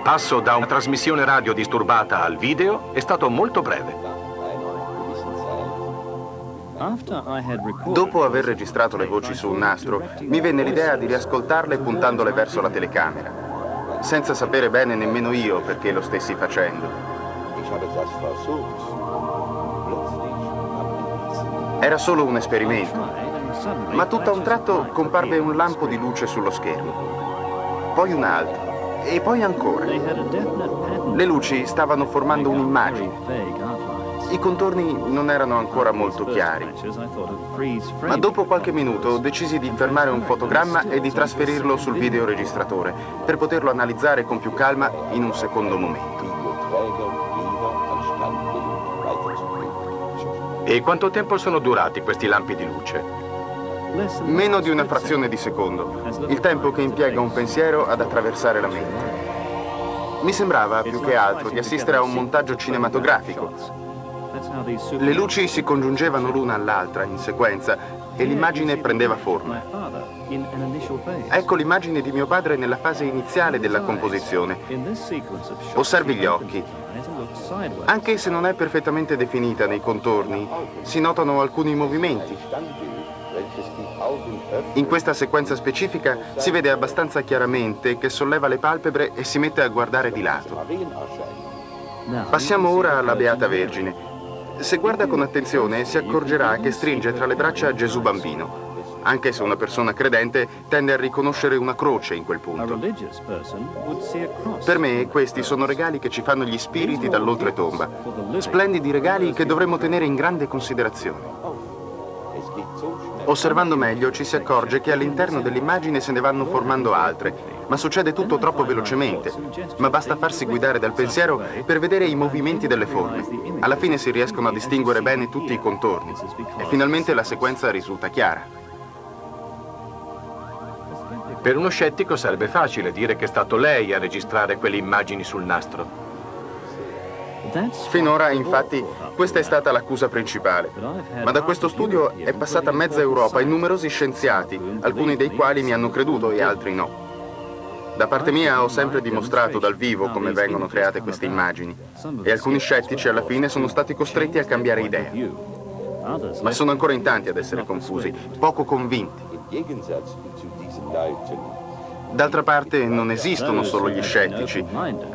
passo da una trasmissione radio disturbata al video è stato molto breve. Dopo aver registrato le voci su un nastro, mi venne l'idea di riascoltarle puntandole verso la telecamera, senza sapere bene nemmeno io perché lo stessi facendo. Era solo un esperimento, ma tutto a un tratto comparve un lampo di luce sullo schermo, poi un altro, e poi ancora. Le luci stavano formando un'immagine, i contorni non erano ancora molto chiari, ma dopo qualche minuto decisi di fermare un fotogramma e di trasferirlo sul videoregistratore per poterlo analizzare con più calma in un secondo momento. E quanto tempo sono durati questi lampi di luce? Meno di una frazione di secondo, il tempo che impiega un pensiero ad attraversare la mente. Mi sembrava più che altro di assistere a un montaggio cinematografico, le luci si congiungevano l'una all'altra in sequenza e l'immagine prendeva forma. Ecco l'immagine di mio padre nella fase iniziale della composizione. Osservi gli occhi. Anche se non è perfettamente definita nei contorni, si notano alcuni movimenti. In questa sequenza specifica si vede abbastanza chiaramente che solleva le palpebre e si mette a guardare di lato. Passiamo ora alla Beata Vergine. Se guarda con attenzione si accorgerà che stringe tra le braccia Gesù bambino. Anche se una persona credente tende a riconoscere una croce in quel punto. Per me questi sono regali che ci fanno gli spiriti dall'oltretomba. Splendidi regali che dovremmo tenere in grande considerazione. Osservando meglio ci si accorge che all'interno dell'immagine se ne vanno formando altre, ma succede tutto troppo velocemente. Ma basta farsi guidare dal pensiero per vedere i movimenti delle forme. Alla fine si riescono a distinguere bene tutti i contorni e finalmente la sequenza risulta chiara. Per uno scettico sarebbe facile dire che è stato lei a registrare quelle immagini sul nastro. Finora, infatti, questa è stata l'accusa principale. Ma da questo studio è passata mezza Europa e numerosi scienziati, alcuni dei quali mi hanno creduto e altri no. Da parte mia ho sempre dimostrato dal vivo come vengono create queste immagini e alcuni scettici alla fine sono stati costretti a cambiare idea. Ma sono ancora in tanti ad essere confusi, poco convinti. D'altra parte non esistono solo gli scettici.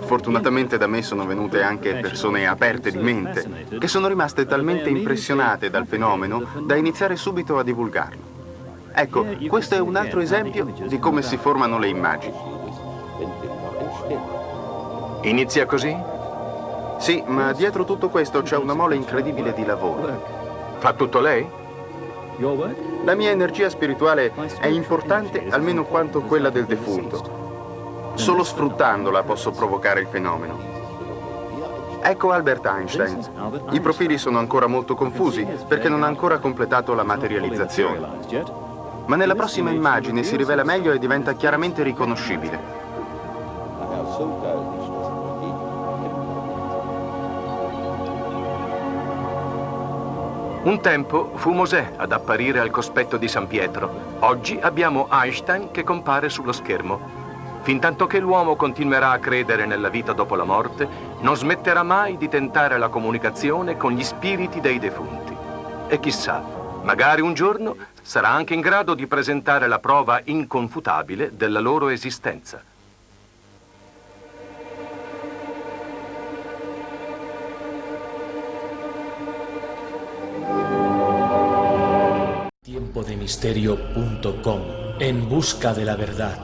Fortunatamente da me sono venute anche persone aperte di mente, che sono rimaste talmente impressionate dal fenomeno da iniziare subito a divulgarlo. Ecco, questo è un altro esempio di come si formano le immagini. Inizia così? Sì, ma dietro tutto questo c'è una mole incredibile di lavoro. Fa tutto lei? La mia energia spirituale è importante almeno quanto quella del defunto. Solo sfruttandola posso provocare il fenomeno. Ecco Albert Einstein. I profili sono ancora molto confusi perché non ha ancora completato la materializzazione. Ma nella prossima immagine si rivela meglio e diventa chiaramente riconoscibile. Un tempo fu Mosè ad apparire al cospetto di San Pietro. Oggi abbiamo Einstein che compare sullo schermo. Fintanto che l'uomo continuerà a credere nella vita dopo la morte, non smetterà mai di tentare la comunicazione con gli spiriti dei defunti. E chissà, magari un giorno sarà anche in grado di presentare la prova inconfutabile della loro esistenza. tiempodemisterio.com en busca de la verdad.